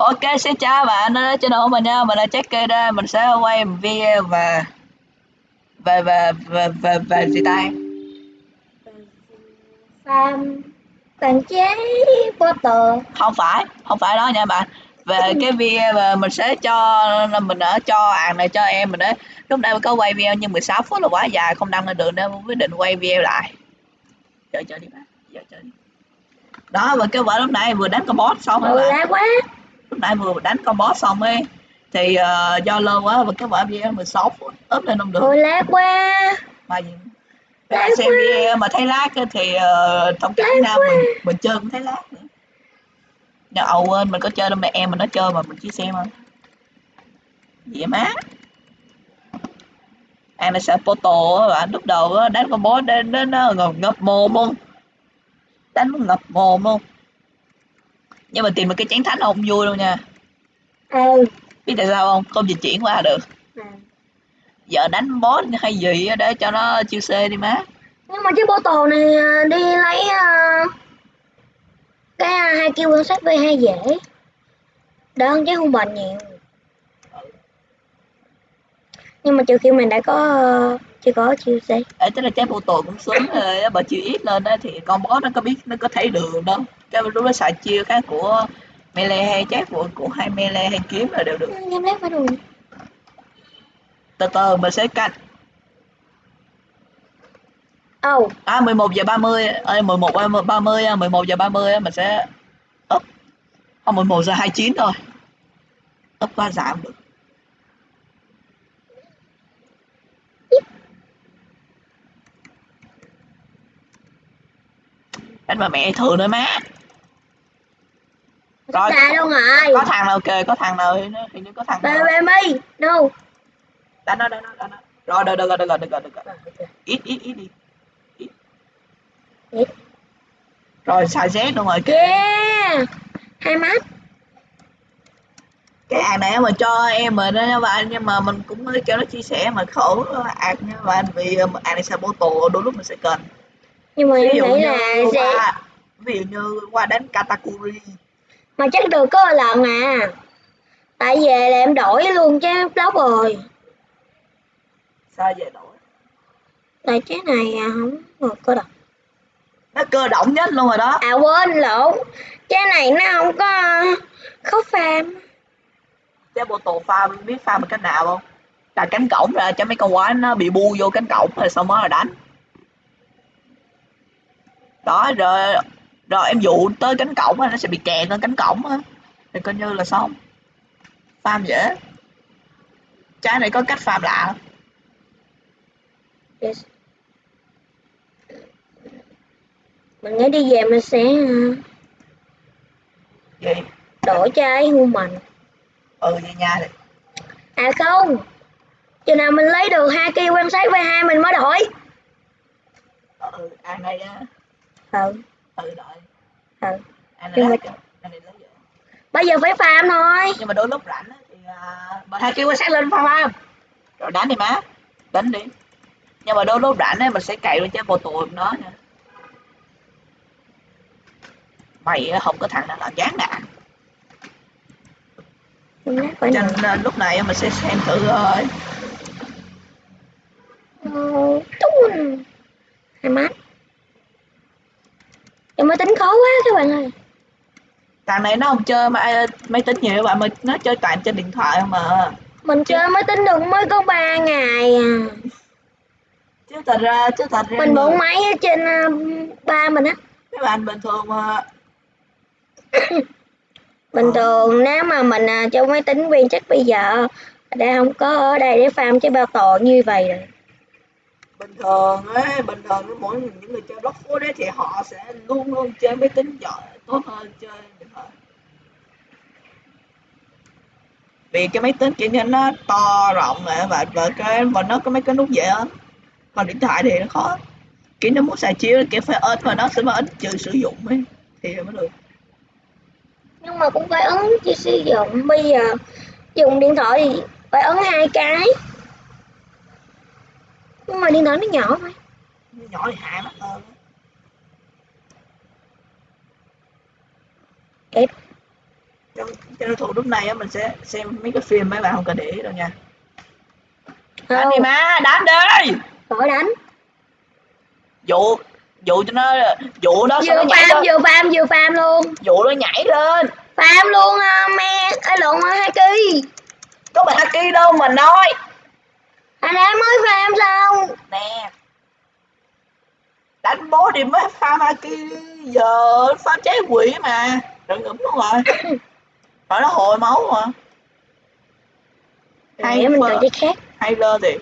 Ok, xin chào bạn đã trên của mình nha, mình là Jacky đây, mình sẽ quay một video và về về về về về gì ta? farm tàn chế water Không phải, không phải đó nha bạn. Về cái video mà mình sẽ cho mình đã cho hàng này cho em mình đấy. Lúc nãy mình có quay video nhưng 16 phút là quá dài không đăng lên được nên mình quyết định quay video lại. Chờ chờ đi bạn, giờ chờ đi. Đó và cái quả lúc nãy vừa đánh con boss xong rồi ừ bạn. quá lúc nãy vừa đánh con boss xong ấy thì uh, do lâu quá và cái quả video 16 phút ốp lên không được. Ừ lá quá. Mà gì? Bạn xem video mà thấy á thì uh, thông cảm nha mình mình chơi cũng thấy lag nữa. Nhưng ầu quên mình có chơi đâu mẹ em mình nó chơi mà mình chỉ xem thôi. Gì má. Em là á bạn lúc đầu á đánh con boss đến đến nó ngập mồm luôn. Đánh nó ngập mồm luôn nhưng mà tìm được cái chén thánh không vui đâu nha. Ừ biết tại sao không? Không dịch chuyển qua được. À. giờ đánh boss hay gì để cho nó chiêu c đi má. Nhưng mà chiếc bottle này à, đi lấy à, cái à, hai kêu quan sát v hai dễ. Đỡ hơn chứ không bền nhiều. Nhưng mà trừ khi mình đã có chưa có chiêu c Ê, tức là trái bộ tổ cũng xuống rồi bà chiêu ít lên đó thì con boss nó có biết nó có thấy đường đâu cái lúc đó xài chiêu khác của melee hay trái của của hai melee hay kiếm là đều được. Em lấy phải rồi. Từ từ mình sẽ canh. Ồ. À 11 giờ 30 ơi 11 30 á, 11 giờ 30 á, mình sẽ up. Không 11 giờ 29 thôi. Up qua giảm được. Đánh mà mẹ thường nữa má rồi đâu rồi có thằng nào kề có thằng nào thì nó thì nó có thằng nào. baby no đánh nó đánh nó đánh nó rồi được được rồi được rồi được rồi được. Rồi ít ít ít đi. Ít. Ít. rồi xài z luôn rồi kìa yeah! Hai mắt. Cái hàng này mà cho em đó nha bạn nhưng mà mình cũng mới cho nó chia sẻ mà khổ ạc nha bạn vì hàng này sẽ bố tổ đôi lúc mình sẽ cần. Nhưng mà ví dụ như là sẽ qua ví dụ như qua đánh katakuri mà chắc được có lần à. Tại về là em đổi luôn chứ blog rồi. Sao về đổi? Tại cái này à, không được cơ độc nó cơ động nhất luôn rồi đó. À quên lộn. Cái này nó không có khó farm cái bộ tổ farm biết farm bằng cách nào không? Là cánh cổng ra cho mấy con quái nó bị bu vô cánh cổng rồi xong mới là đánh. Đó rồi rồi em dụ tới cánh cổng á, nó sẽ bị kẹt lên cánh cổng á. Thì coi như là xong. Farm dễ. Trái này có cách farm lạ yes. mình nghĩ đi về mình sẽ à, gì đổi cho ấy hưu mình ừ vậy nha thì à không. Chừng nào mình lấy được hai kia quan sát v hai mình mới đổi. Ừ ăn đây á. Ừ ừ đợi. Ừ này lấy này lấy bây giờ phải farm thôi nhưng mà đôi lúc rảnh thì uh, bà hai kêu quan sát lên farm rồi đánh đi má đánh đi. Nhưng mà đôi lúc rảnh ấy mình sẽ cày lên trái bộ tụ nó nha. Mày không có thằng nào làm Mình nhắc phải cho nên lúc này mình sẽ xem thử thôi Ờ, tún. hai mắt em mới tính khó quá các bạn ơi. Thằng này nó không chơi mà máy tính nhiều bạn mà nó chơi toàn trên điện thoại mà. Mình chơi mới tính được mới có 3 ngày à. Chứ thật ra chứ thật ra mình bụng máy ở trên à, ba mình á. Mấy bạn bình thường mà. Bình thường nếu mà mình à, cho máy tính viên chắc bây giờ đã không có ở đây để farm cái bao tò như vậy rồi bình thường ấy, bình thường với mỗi những người chơi block food đấy thì họ sẽ luôn luôn chơi máy tính giỏi, tốt hơn chơi điện thoại vì cái máy tính kiểu như nó to rộng này và và cái, và nó có mấy cái nút dễ hơn còn điện thoại thì nó khó. Kiểu nó muốn xài chiếu, kiểu phải ấn và nó sẽ mà ấn trừ sử dụng ấy, thì mới được. Nhưng mà cũng phải ấn chỉ sử dụng. Bây giờ, dùng điện thoại thì phải ấn hai cái nhưng mà điện thoại nó nhỏ mà nhỏ thì hại mắt hơn. Kịp. cho, cho nên thủ lúc này á mình sẽ xem mấy cái phim mấy bạn không cần để ý đâu nha. Đánh đi má đánh đi! Khỏi đánh. Dụ dụ cho nó dụ nó vừa lên. vừa farm vừa farm luôn. Dụ nó nhảy lên. Farm luôn à, me ai lộn à, Haki có phải Haki đâu mà nói anh ấy mới farm xong nè. Đánh bố thì mới pha Haki giờ pha trái quỷ mà. Đừng ngủm luôn rồi. Phải nó hồi máu mà. Hay nghĩ mình cần cái khác. Hay lên thì.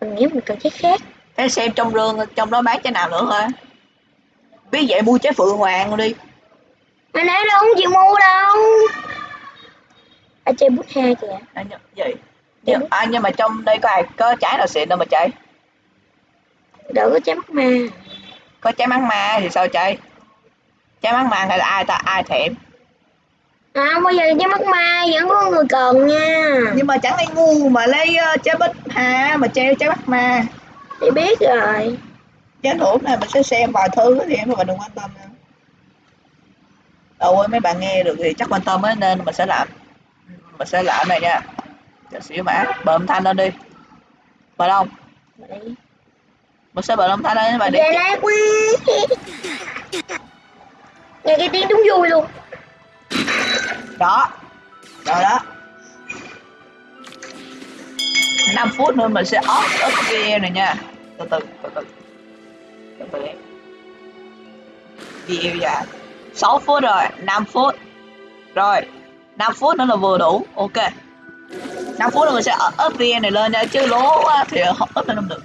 Mình nghĩ mình cần cái khác. Thế xem trong rương trong đó bán trái nào nữa thôi biết vậy mua trái phượng hoàng đi. Anh ấy đâu không chịu mua đâu. Ở chơi bút ha kìa. À, nh- gì nhưng, à, nhưng mà trong đây có ai có trái nào xịn đâu mà chạy? Đỡ có trái mắt ma. Có trái măng ma thì sao chạy? Trái măng ma hay là ai ta? Ai thèm? À bây giờ trái mắt ma vẫn có người cần nha. Nhưng mà chẳng ai ngu mà lấy uh, trái bích hà mà treo trái mắt ma. Thì biết rồi. Chán thủ này mình sẽ xem vài thứ thì em các bạn đừng quan tâm nha. Đâu ơi mấy bạn nghe được thì chắc quan tâm ấy nên mình sẽ làm. Mình sẽ làm này nha. Cho xíu mã âm thanh lên đi. Không? Vậy. Mình sẽ bật âm thanh lên và Về để lát quá nghe cái tiếng đúng vui luôn đó. Rồi đó. 5 phút nữa mình sẽ off up video này nha. Từ từ từ từ. Từ từ em. Video dạ. 6 phút rồi, 5 phút. Rồi, 5 phút nữa là vừa đủ. Ok. 5 phút nữa mình sẽ up video này lên nha chứ lố quá thì không up lên không được.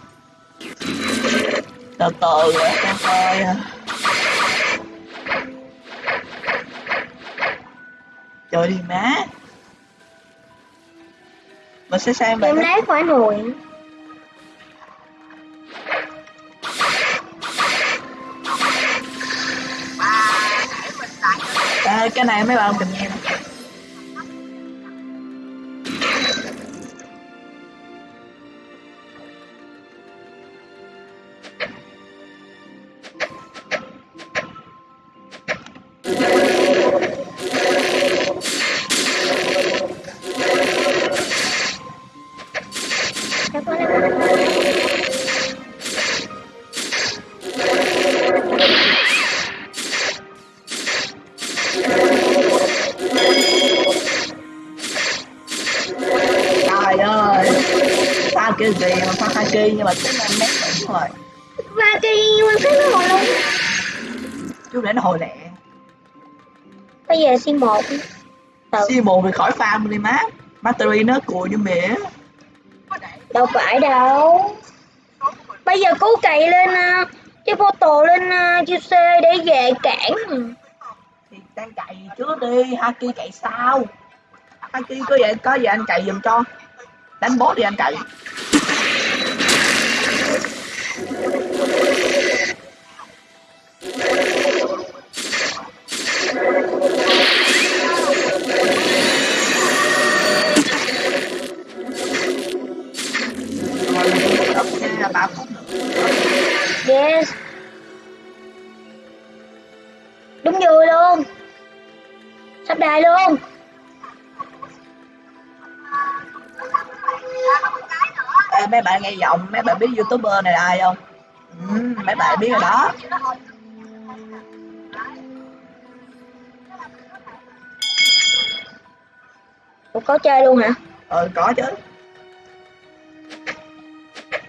Từ từ con coi. Trời đi má. Mình sẽ xem em lại lấy khỏi à, cái này mấy bạn không cần cái gì mà pha Haki nhưng mà cũng năm mét đúng rồi và cái mà thấy nó hồi. Luôn Chú để nó hồi lẹ. Bây giờ xin một. Từ C1 thì khỏi farm đi má. Battery nó cùi như mẹ đâu phải đâu. Bây giờ cố cày lên uh, cái tổ lên à, uh, xe để về cản. Thì đang cày trước đi Haki cày sao Haki có vậy có gì anh cày giùm cho. Đánh boss đi anh cày sắp đài luôn. Ê, mấy bạn nghe giọng mấy bạn biết youtuber này là ai không? Ừ, mấy bạn biết rồi đó. Ủa, có chơi luôn hả? Ờ có chứ.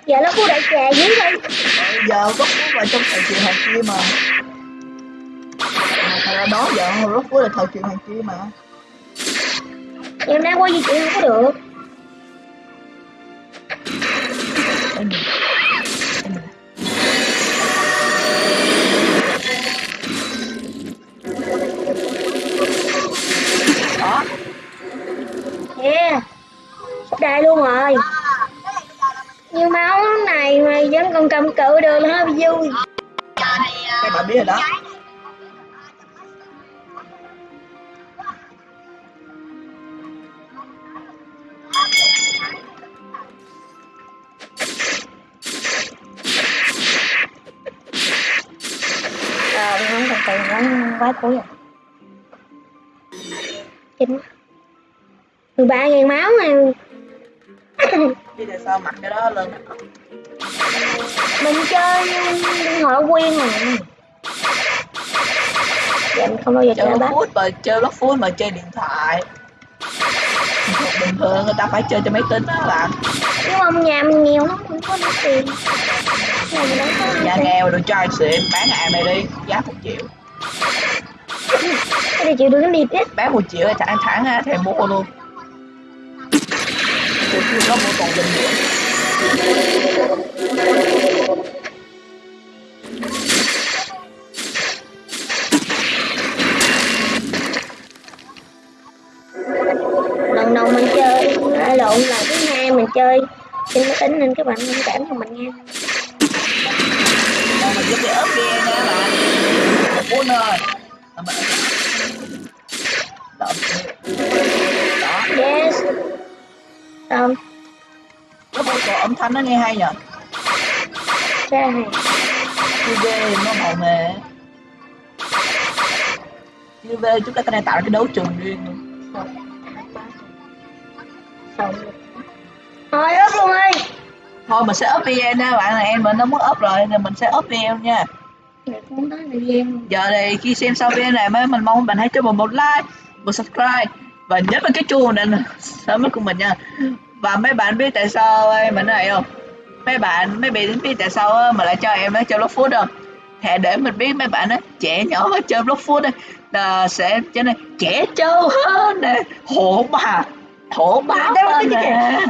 Giờ nó cũng đại trà dưới đây ờ, giờ rốt cuối vào trong thời kỳ hoàng kim mà à, ra đó giờ rốt cuối là thời kỳ hoàng kim mà. Em đang qua di chuyển không có được. Ê, nhìn. đó. Yeah. Sắp đài luôn rồi. Như máu này mà vẫn còn cầm cự được là hơi vui. Các bạn biết rồi đó Đi từ quá, quá cuối rồi. Kinh quá. 13 ngàn máu nè Chứ tại sao mặc cái đó lên mình chơi điện thoại quen rồi dạ mình không bao giờ chơi bát. food mà chơi block food mà chơi điện thoại. Bình thường người ta phải chơi cho máy tính đó bạn. Nhưng mà nhà mình nghèo lắm không có tiền tiền. nghèo được trai xịn bán hàng này đi giá một triệu. Cái này chịu được cái điệp á bán một triệu thẳng thẳng ha thèm mua luôn. Tôi có mua còn bình nữa lần đầu mình chơi lộn là thứ hai mình chơi. Trên máy tính nên các bạn thông cảm cho mình nha còn mình giúp để ốp ghe nha bạn Bốn ơi Mà mình Đó yes xong Có một cổ âm thanh nó nghe hay nhờ ra hàng Như nó màu mè Như về chúng ta có thể tạo ra cái đấu trường riêng luôn thôi ướp luôn ơi Thôi mình sẽ up video nha bạn này em mình nó muốn up rồi nên mình sẽ up video nha. Gian Giờ thì khi xem xong video này mới mình mong bạn hãy cho mình một like Một subscribe Và nhấn vào cái chuông để sớm nhất của mình nha. Và mấy bạn biết tại sao em mình này không? Mấy bạn mấy bạn biết tại sao mà lại cho em nó chơi block food không? Thề để mình biết mấy bạn á trẻ nhỏ mà chơi block food á là sẽ trở nên trẻ trâu hơn nè hổ bà hổ báo hơn nè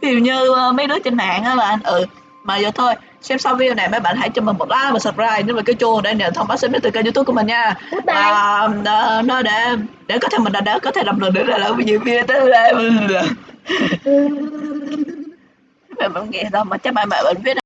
ví dụ như ờ, mấy đứa trên mạng á bạn ừ mà giờ thôi xem xong video này mấy bạn hãy cho mình một like và subscribe nếu mà cái chuông để nhận thông báo sớm nhất từ kênh youtube của mình nha. Và ờ, nó để để có thể mình đã, đã có thể làm được để làm nhiều video tới đây mẹ bạn nghe đâu mà chắc bạn bạn biết